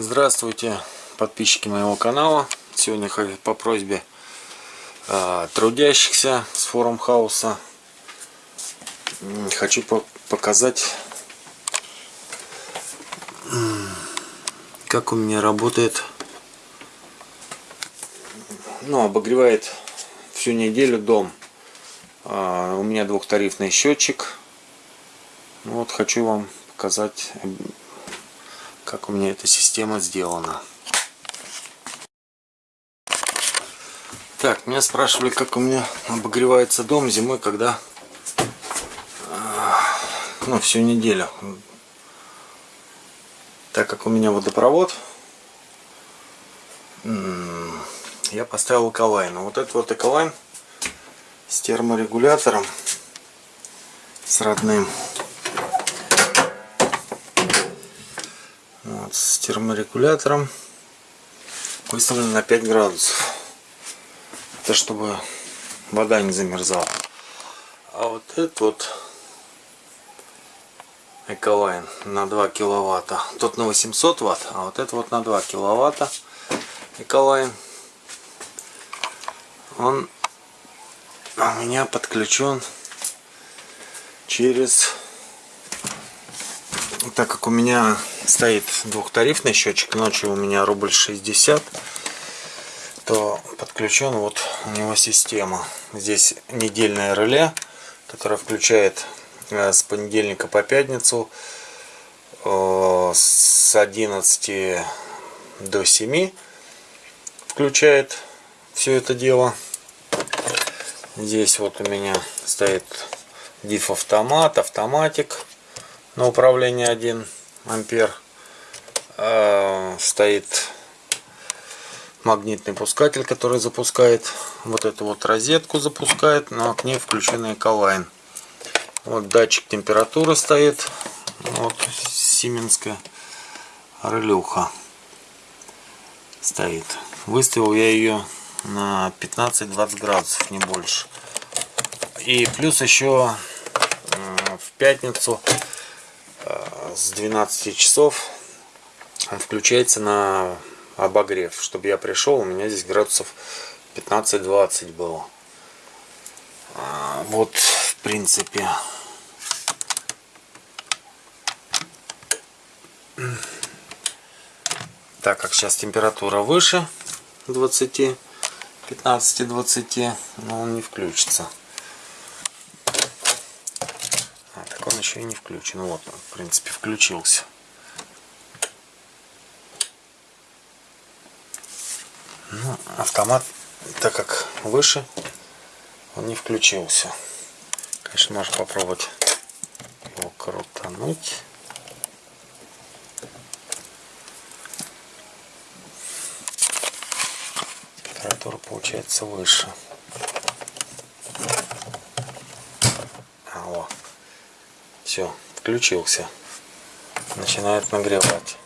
Здравствуйте, подписчики моего канала. Сегодня по просьбе э, трудящихся с форум хауса хочу по показать, как у меня работает, ну, обогревает всю неделю дом. Э, у меня двухтарифный счетчик. Вот хочу вам показать как у меня эта система сделана. Так, меня спрашивали, как у меня обогревается дом зимой, когда ну, всю неделю. Так как у меня водопровод, я поставил эколайн. Вот этот вот эколайн с терморегулятором, с родным. Вот, с терморегулятором выставлен на 5 градусов. Это чтобы вода не замерзала. А вот этот вот Эколайн на 2 киловатта. Тот на 800 ватт, а вот это вот на 2 киловатта Эколайн. Он у меня подключен через так как у меня стоит двухтарифный счетчик, ночью у меня рубль 60, то подключен вот у него система. Здесь недельное реле, которое включает э, с понедельника по пятницу э, с 11 до 7 включает все это дело. Здесь вот у меня стоит диф автомат, автоматик на управление 1 ампер э, стоит магнитный пускатель который запускает. Вот эту вот розетку запускает но к ней включен эколайн вот датчик температуры стоит. Вот сименская релюха стоит. Выставил я ее на 15-20 градусов не больше. И плюс еще в пятницу с 12 часов он включается на обогрев. Чтобы я пришел, у меня здесь градусов 15-20 было. А, вот, в принципе. Так как сейчас температура выше 20, 15-20, но он не включится. Он еще и не включен. Вот он, в принципе, включился. Ну, автомат, так как выше, он не включился. Конечно, можно попробовать его крутануть. Температура получается выше. Все, включился. Начинает нагревать.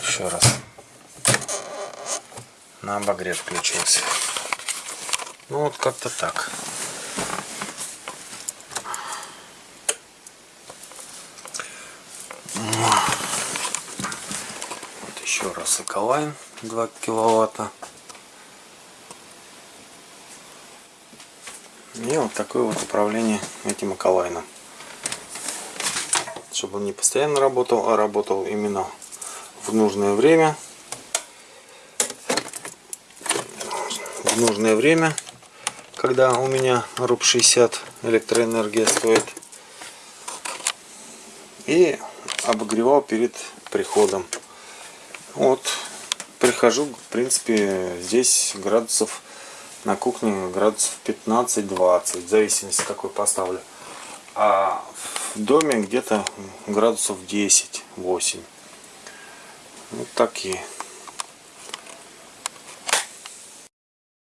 Еще раз. На обогрев включился. Ну вот как-то так. Вот еще раз Эколайн 2 киловатта. И вот такое вот управление этим Акалайном. Чтобы он не постоянно работал, а работал именно в нужное время. В нужное время, когда у меня руб 60 электроэнергия стоит. И обогревал перед приходом. Вот, прихожу, в принципе, здесь градусов на кухне градусов 15-20, в зависимости какой поставлю. А в доме где-то градусов 10-8. Вот такие.